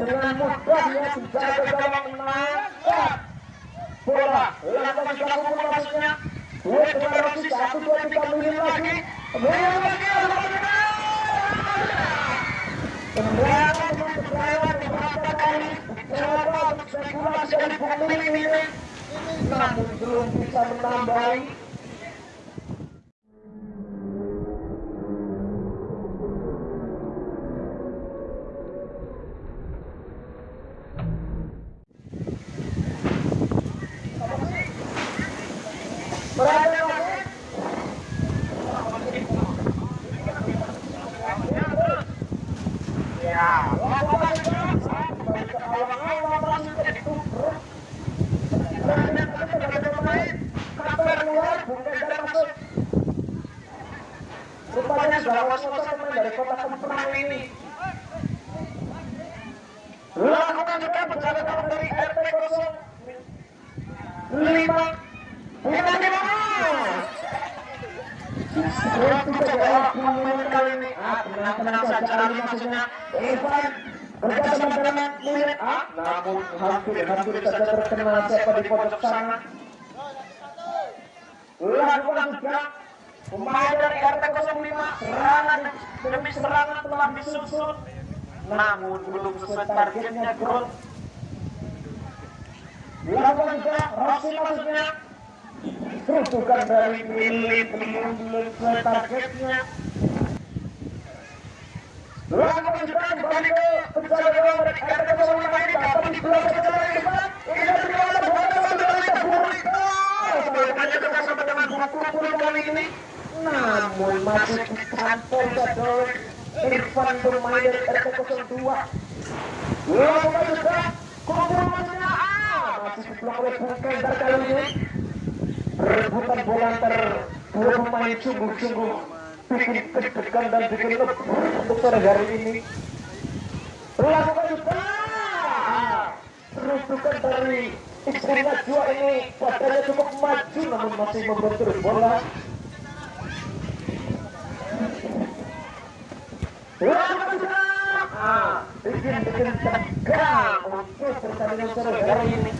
dengan mudahnya penjaga gawang menangkap bola lakukan dilakukan maksudnya dua dengan Rocky satu dua tiga minim lagi minim lagi dengan keberanian beberapa kali Coba spekulasi dari Minim ini Namun belum bisa menambahi Dari ini. Lakukan juga penjaga gawang dari RT 05 Bukan di mana? Saja pemain kali ini. Dengan namun saja di pojok sana. Juga pemain dari RT 05 serangan demi serangan telah disusun. Namun belum sesuai targetnya Grot. Lakukan juga Rossi maksudnya Kerutukan dari milik targetnya. Lakukan juga kembali ke penjaga gawang dari RT 05 ini dapat di bola penjaga Ivan. Ini dari bola bola dari Burika. Sayangnya kita sampai dengan guru kali ini. Namun masih ditampol saja Irfan bermain dari RT 02. Lakukan juga kumpul maksudnya ah masih oleh Bung Kendar kali rebutan bola antar dua pemain sungguh-sungguh. Bikin deg-degan dan bikin lebur untuk sore hari ini. Lakukan juga terusukan dari istri Najwa ini. Badannya cukup maju namun masih membentur bola. Lakukan juga ah, bikin bikin tegang untuk pertandingan sore hari ini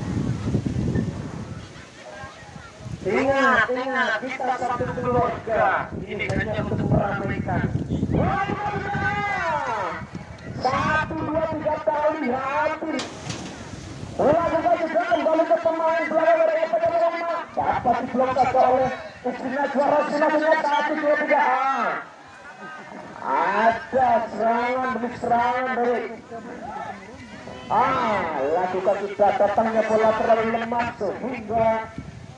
Ingat, ingat, kita satu keluarga. Ini hanya untuk meramaikan. Satu, dua, tiga kali habis. Lakukan juga kembali ke pemain belakang dari FPD Roma. Dapat diblok saja oleh istrinya juara sinasnya satu, dua, tiga. Ada serangan demi serangan dari Ah, lakukan sudah datangnya bola terlalu lemah sehingga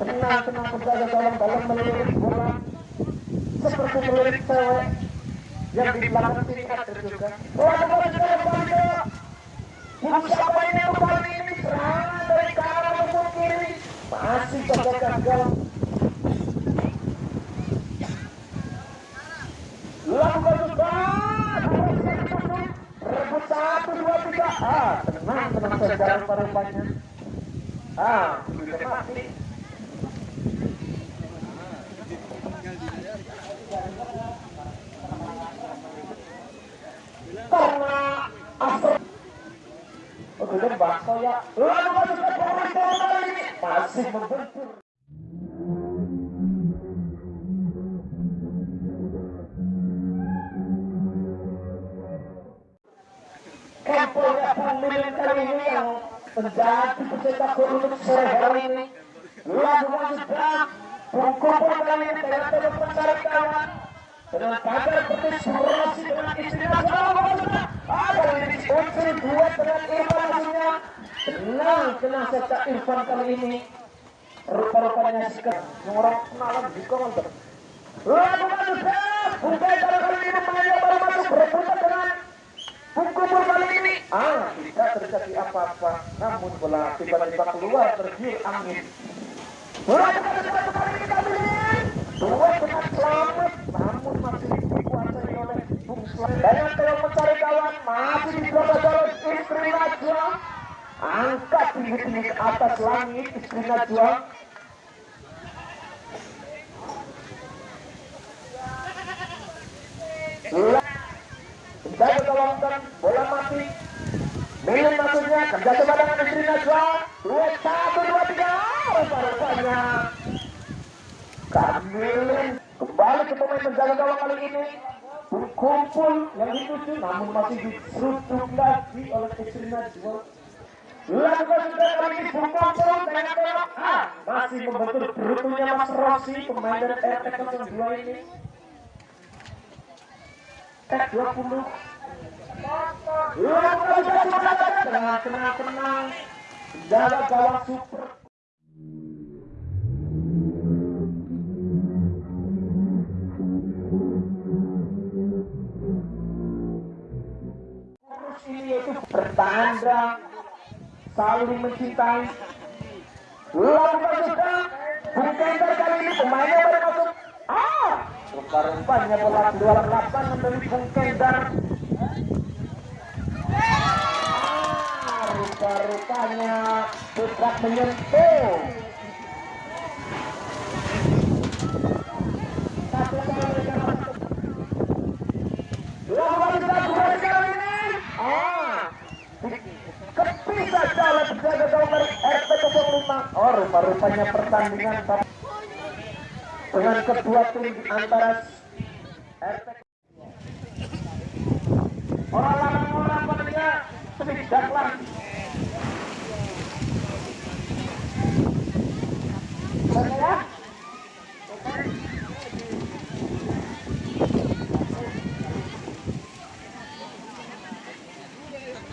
tenang-tenang penjaga gawang dalam melirik bola seperti melirik cewek yang di belakang sini ada juga lakukan juga kembali ke Bung siapa ini kembali ini serangan dari kanan maupun kiri masih saja gagal lakukan juga rebut satu dua tiga ah tenang tenang saja rupa-rupanya ah sudah mati karena asal Oh, itu bakso ya. Lalu masuk ke ini masih membentur. Kampungnya kali ini yang menjadi pencetak untuk sore hari ini. Lalu Bung Kumpul kali ini dengan kawan dengan pagar berasi dengan istrinya sama sudah ada ini unsur dua dengan tenang tenang saja Irfan kali ini. Rupa-rupanya sikat ngorok kenalan di komentar lakukan sudah bukan cara kali ini mengajar baru masuk berebutan dengan Kumpul kali ini. Ah tidak terjadi apa-apa. Namun bola tiba-tiba keluar tergiur angin. Lakukan sudah kali ini kami dua dengan selamat namun masih dikuasai oleh Bung Selamat. Banyak yang mencari kawan masih dijaga oleh istri Najwa angkat tinggi-tinggi atas langit istri Najwa Menjaga gawang dan bola mati Milin maksudnya kerja sama dengan istri Najwa. Dua satu dua tiga. Rupa-rupanya Kamilin kembali ke pemain penjaga gawang kali ini berkumpul yang dituju namun masih diseruduk lagi oleh istri Najwa. Lakukan masih membentur berutunya Mas Rossi pemain dari RT 02 ini. Tek 20 Tenang, tenang, tenang. Jaga gawang super. Ini yaitu bertanda saling mencintai. Sudah. Bung Kender kali ini pemainnya baru. Ah, rupa-rupanya bola keluar lapangan dari Bung Kender. Ah, rupa-rupanya putra menyentuh. Satu kali mereka masuk. Lakukan sudah kembali kali ini. Ah, kepisah jalan penjaga gawang dari RT 05. Oh, rupa-rupanya pertandingan dengan kedua tim antara RT orang-orang pentingnya saya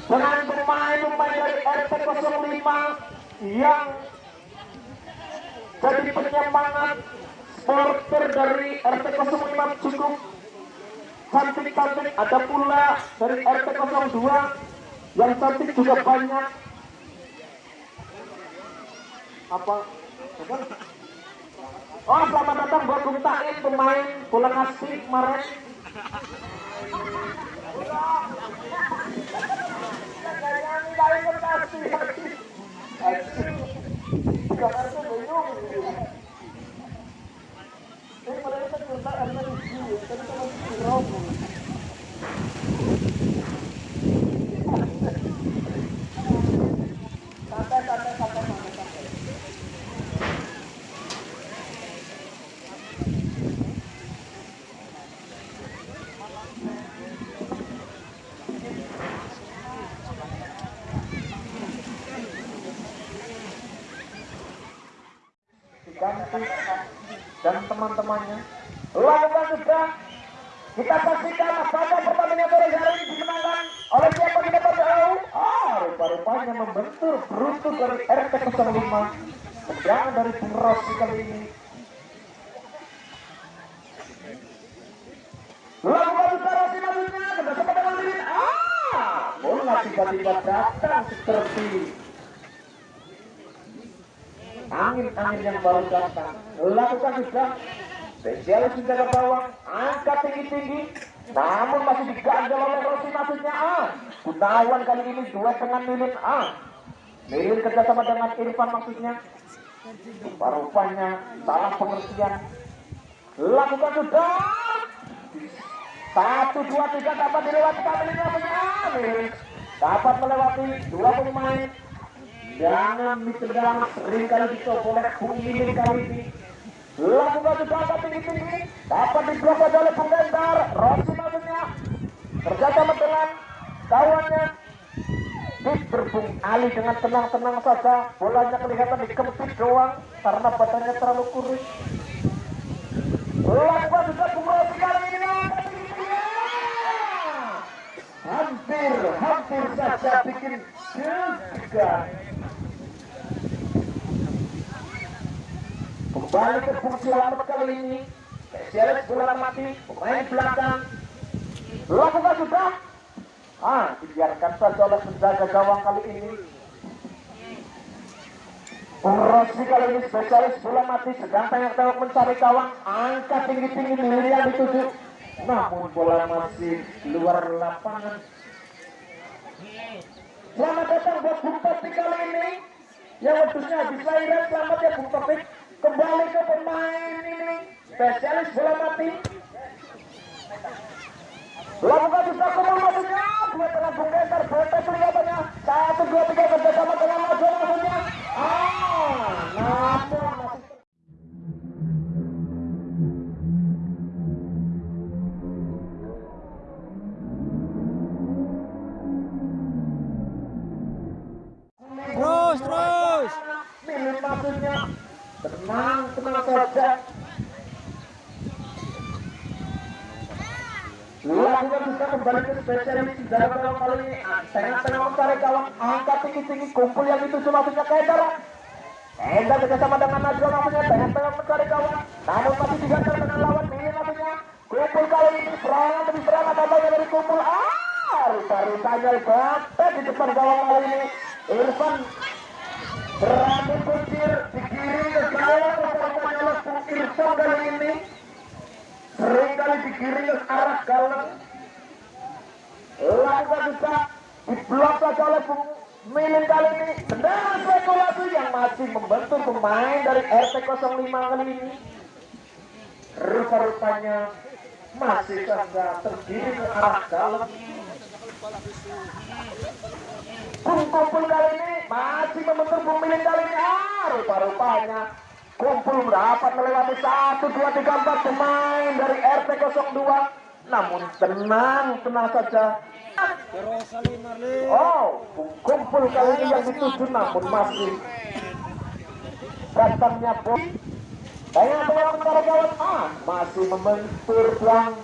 dengan pemain-pemain dari RT 05 yang jadi penyemangat supporter dari RT 05 cukup. Cantik-cantik ada pula dari RT 02 yang cantik juga banyak. Apa? Oh selamat datang buat Bung pemain bola kasih Gracias. Dan teman-temannya. Lakukan sudah kita saksikan pada pertandingan sore hari ini dimenangkan oleh siapa kita tahu ah rupa-rupanya membentur beruntung dari RT 05 tendangan dari Bung kali ini. Lakukan sudah Rossi maksudnya sempat dengan ah bola tiba-tiba datang seperti angin-angin yang baru datang lakukan sudah spesialis menjaga gawang angkat tinggi-tinggi. Namun masih diganjal oleh Rossi maksudnya ah Gunawan kali ini dua dengan Lilin ah Lilin kerjasama dengan Irfan maksudnya. Rupanya salah pengertian. Lakukan sudah satu dua tiga dapat dilewati maksudnya Lilin dapat melewati dua pemain Jangan ditendang sering kali dicoba oleh Bung Lilin kali ini. Lakukan sudah tinggi-tinggi. Dapat diblok saja oleh Bung Gendar. Rossi maksudnya. Kerjasama dengan kawannya. Berbung Ali dengan tenang-tenang saja. Bolanya kelihatan dikempit doang. Karena badannya terlalu kurus. Lakukan sudah Bung Rossi kali ini. Hampir, hampir saja bikin juga. Kembali ke fungsi selamat kali ini. Spesialis bola mati, pemain belakang. Lakukan sudah. Ah, dibiarkan saja oleh penjaga gawang kali ini. Rossi kali ini spesialis bola mati sedang tengok-tengok mencari gawang angkat tinggi-tinggi milik yang dituju namun bola masih luar lapangan selamat datang buat Bung Topik kali ini yang waktunya habis lahiran selamat ya Bung Topik kembali ke pemain ini spesialis bola mati. Lakukan bisa kumul maksudnya dua tengah bungkenter botek kelihatannya ya. satu dua tiga kerjasama dengan maju maksudnya. Ah namun terus terus. Milik tenang tenang saja. Lakukan kita kembali ke spesialis dalam dalam kali ini. Tengah-tengah mencari kawan angka tinggi-tinggi kumpul yang itu maksudnya Kaedar Enda bersama dengan Najwa maksudnya tengah-tengah mencari kawan. Namun masih digantar dengan lawan ini maksudnya. Kumpul kali ini serangan demi serangan datangnya dari kumpul Ah, rupa-rupanya Bapak di depan gawang kali ini. Irfan Rambut kucir digiring ke gawang Rupanya kali ini Sering kali digiring ke arah gawang Lakukan bisa diblok saja oleh pemilik kali ini. Tendangan spekulasi yang masih membentuk pemain dari RT 05 kali ini. Rupa-rupanya masih saja tergiring ke arah dalam. Kumpul kali ini masih membentuk pemilik kali ini. Ah rupa-rupanya kumpul dapat melewati satu dua tiga empat. Pemain dari RT 02 namun tenang tenang saja. Oh kumpul kali ini yang dituju namun masih datangnya bom Tanya tengah antara kawan. Ah masih membentur pelang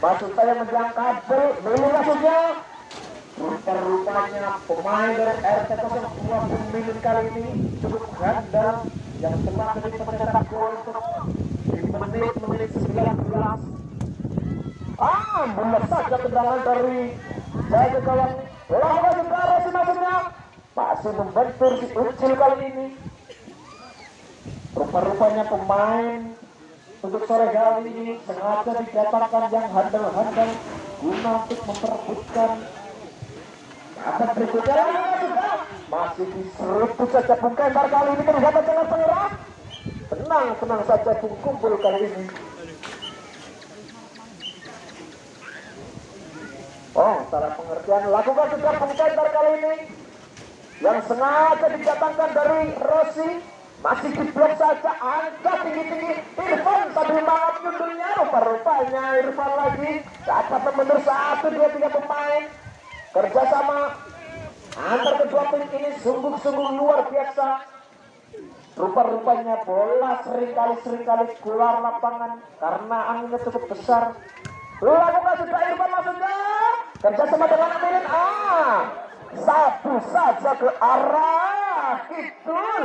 maksud saya menjelang kabel ini maksudnya. Rupa-rupanya pemain dari RT 02 pemimpin kali ini cukup gandar yang telah menjadi pencetak gol di menit-menit 19. Ah, bulat saja tendangan dari jaga kawan. Lawan negara maksudnya masih membentur si Ucil kali ini. Rupa-rupanya pemain untuk sore hari ini sengaja didatangkan yang handal-handal guna untuk memperebutkan Atas berikutnya masih diseruput saja Bung Kembar kali ini kelihatan sangat penyerang. Tenang, tenang saja Bung Kumpul kali ini. Oh, salah pengertian. Lakukan sudah Bung Kembar kali ini. Yang sengaja didatangkan dari Rossi. Masih diblok saja, angka tinggi-tinggi. Irfan sambil malam nyundulnya. Rupa-rupanya Irfan lagi. Dapat membentur satu, dua, tiga pemain kerjasama antar kedua tim ini sungguh-sungguh luar biasa. Rupa-rupanya bola sering kali sering kali keluar lapangan karena anginnya cukup besar. Lakukan sudah Irfan maksudnya. Kerjasama dengan Amirin ah satu saja ke arah kidul.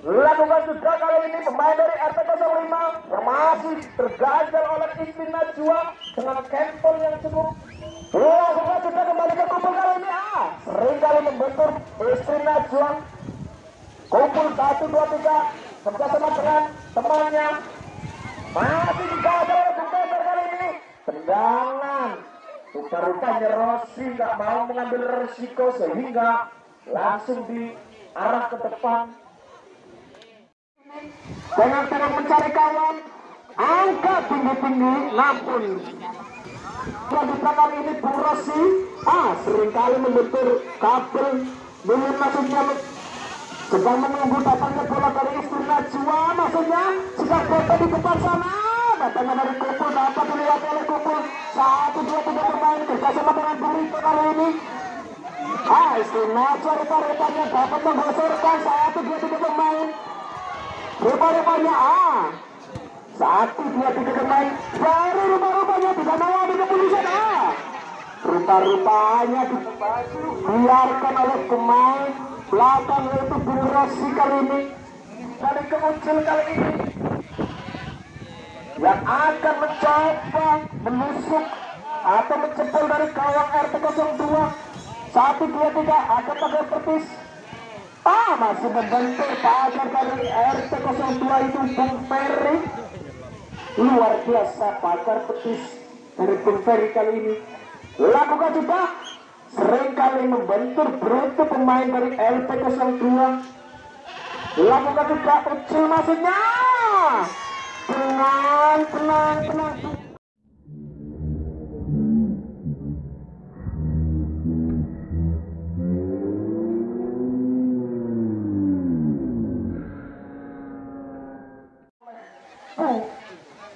Lakukan sudah kali ini pemain dari RT 05 masih terganjal oleh Ismin Najwa dengan kempel yang cukup Lakukan sudah kembali ke kumpul kali ini. Ah sering kali membentur Ismin Najwa kumpul satu dua tiga kerjasama dengan temannya. Masih digagal oleh Bung kali ini. Tendangan. Rupa-rupanya Rossi nggak mau mengambil resiko sehingga langsung diarah ke depan. Dengan terus mencari kawan angka tinggi-tinggi namun wanita kali ini Bung Rossi ah sering kali membentur kabel minim maksudnya sedang menunggu datangnya bola dari istri Najwa maksudnya sedang foto di depan sana datangnya dari kumpul dapat dilihat oleh kumpul satu dua tiga pemain kerjasama dengan Bung Rito kali ini. Ah istri Najwa rupa-rupanya dapat menggosorkan satu dua tiga pemain. Rupa-rupanya ah satu dua tiga pemain baru rupa-rupanya mau ambil keputusan ah rupa-rupanya dibiarkan oleh pemain belakang Bung Rossi kali ini. Kali kemuncul kali ini. Yang akan mencoba menusuk atau mencepol dari kawang RT 02 satu dua tiga akan pakai petis Ah, masih membentuk pagar dari RT 02 itu Bung Ferry. Luar biasa pagar petis dari Bung kali ini. Lakukan juga sering kali membentur beruntung pemain dari LP 02. Lakukan juga kecil maksudnya. Tenang, tenang, tenang. lakukan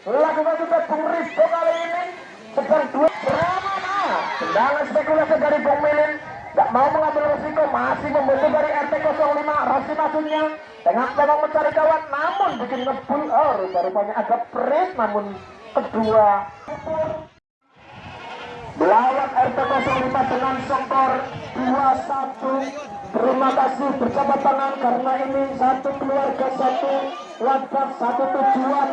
juga Bung Rizko kali ini sedang dua drama tendangan spekulasi dari Bung Melin. Gak mau mengambil resiko masih membantu dari RT 05 Rasi majunya Tengah memang mencari kawan namun bikin ngebul oh rupa-rupanya agak perit namun kedua. Melawan RT 05 dengan skor 2-1 Terima kasih berjabat tangan karena ini satu keluarga satu wadah satu tujuan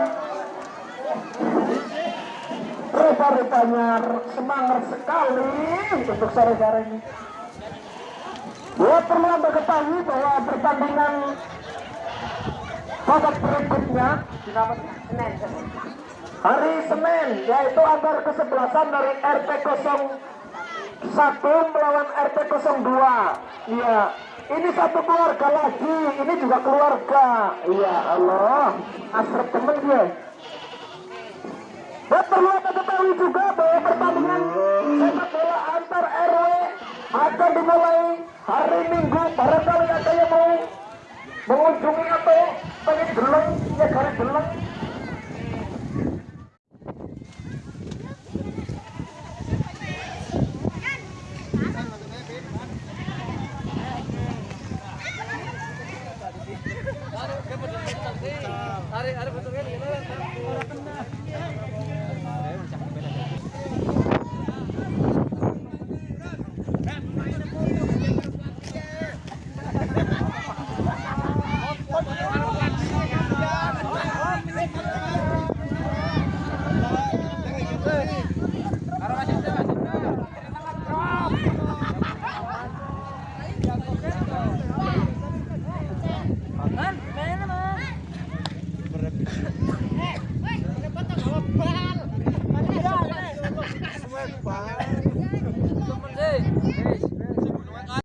Rupa-rupanya semangat sekali untuk sore-sore ini. Ya perlu anda ketahui bahwa pertandingan babak berikutnya hari Senin yaitu antar kesebelasan dari RT 01 melawan RT 02 iya ini satu keluarga lagi ini juga keluarga. Iya Allah. Asrep temen dia dan perlu anda ketahui juga bahwa pertandingan sepak bola antar RW akan dimulai hari Minggu barangkali ada yang mau mengunjungi atau pengen geleng ya kali geleng